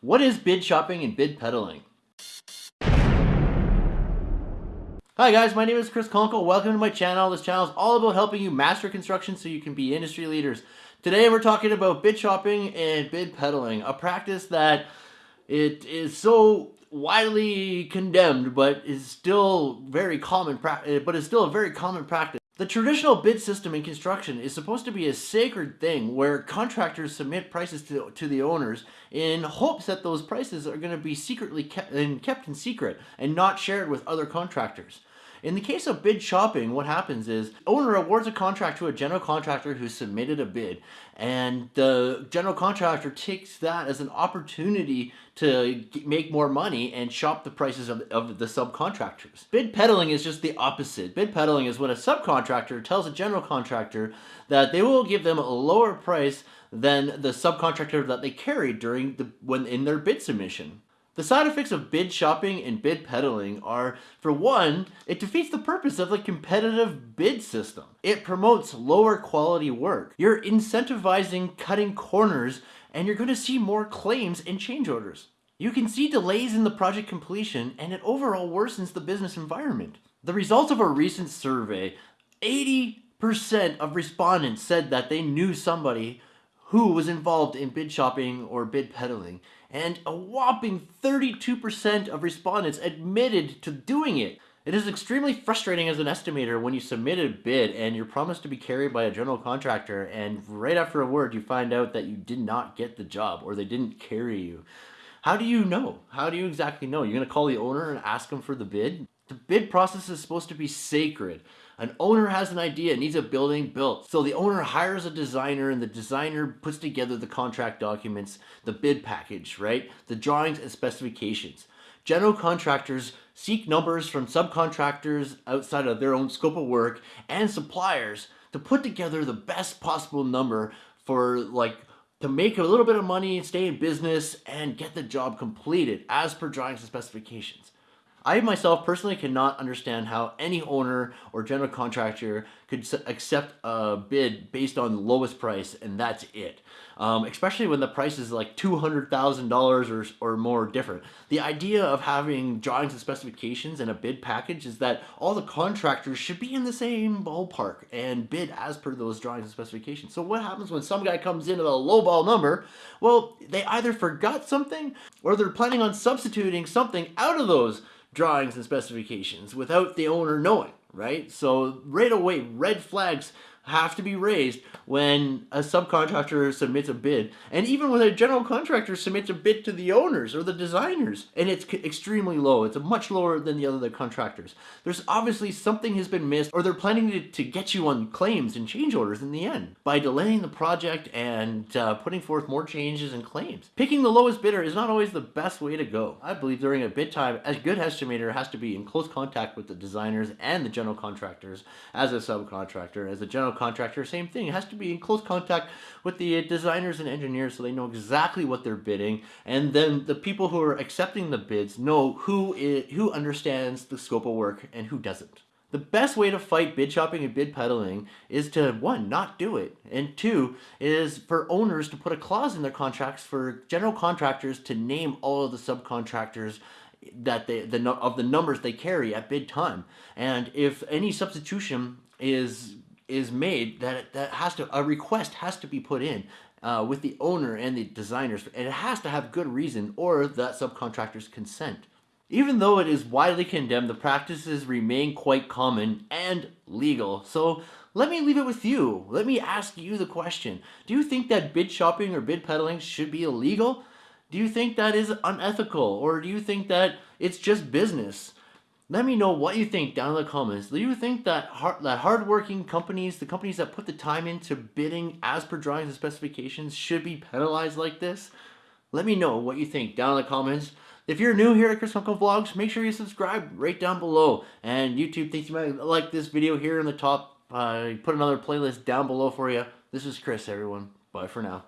What is bid shopping and bid peddling? Hi guys, my name is Chris Conkle. Welcome to my channel. This channel is all about helping you master construction so you can be industry leaders. Today we're talking about bid shopping and bid peddling, a practice that it is so widely condemned but is still very common but is still a very common practice. The traditional bid system in construction is supposed to be a sacred thing where contractors submit prices to, to the owners in hopes that those prices are going to be secretly kept, and kept in secret and not shared with other contractors. In the case of bid shopping, what happens is owner awards a contract to a general contractor who submitted a bid and the general contractor takes that as an opportunity to make more money and shop the prices of, of the subcontractors. Bid peddling is just the opposite. Bid peddling is when a subcontractor tells a general contractor that they will give them a lower price than the subcontractor that they carried during the when in their bid submission. The side effects of bid shopping and bid peddling are, for one, it defeats the purpose of the competitive bid system. It promotes lower quality work. You're incentivizing cutting corners and you're going to see more claims and change orders. You can see delays in the project completion and it overall worsens the business environment. The results of a recent survey, 80% of respondents said that they knew somebody who was involved in bid shopping or bid peddling, and a whopping 32% of respondents admitted to doing it. It is extremely frustrating as an estimator when you submit a bid and you're promised to be carried by a general contractor and right after a word you find out that you did not get the job or they didn't carry you. How do you know? How do you exactly know? You're going to call the owner and ask him for the bid? The bid process is supposed to be sacred. An owner has an idea, needs a building built. So the owner hires a designer and the designer puts together the contract documents, the bid package, right? The drawings and specifications. General contractors seek numbers from subcontractors outside of their own scope of work and suppliers to put together the best possible number for like to make a little bit of money, stay in business, and get the job completed as per drawings and specifications. I myself personally cannot understand how any owner or general contractor could accept a bid based on the lowest price and that's it. Um, especially when the price is like $200,000 or, or more different. The idea of having drawings and specifications and a bid package is that all the contractors should be in the same ballpark and bid as per those drawings and specifications. So what happens when some guy comes in with a lowball number? Well, they either forgot something or they're planning on substituting something out of those drawings and specifications without the owner knowing, right? So right away, red flags have to be raised when a subcontractor submits a bid. And even when a general contractor submits a bid to the owners or the designers and it's extremely low. It's a much lower than the other contractors. There's obviously something has been missed or they're planning to, to get you on claims and change orders in the end by delaying the project and uh, putting forth more changes and claims. Picking the lowest bidder is not always the best way to go. I believe during a bid time a good estimator has to be in close contact with the designers and the general contractors as a subcontractor as a general contractor, same thing. It has to be in close contact with the uh, designers and engineers so they know exactly what they're bidding. And then the people who are accepting the bids know who, is, who understands the scope of work and who doesn't. The best way to fight bid shopping and bid peddling is to, one, not do it. And two, is for owners to put a clause in their contracts for general contractors to name all of the subcontractors that they the of the numbers they carry at bid time. And if any substitution is is made that that has to a request has to be put in uh, with the owner and the designers and it has to have good reason or that subcontractor's consent. Even though it is widely condemned, the practices remain quite common and legal. So let me leave it with you. Let me ask you the question. Do you think that bid shopping or bid peddling should be illegal? Do you think that is unethical? Or do you think that it's just business? Let me know what you think down in the comments. Do you think that hard, that hardworking companies, the companies that put the time into bidding as per drawings and specifications should be penalized like this? Let me know what you think down in the comments. If you're new here at Chris Conkle Vlogs, make sure you subscribe right down below. And YouTube thinks you might like this video here in the top. Uh, put another playlist down below for you. This is Chris, everyone. Bye for now.